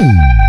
you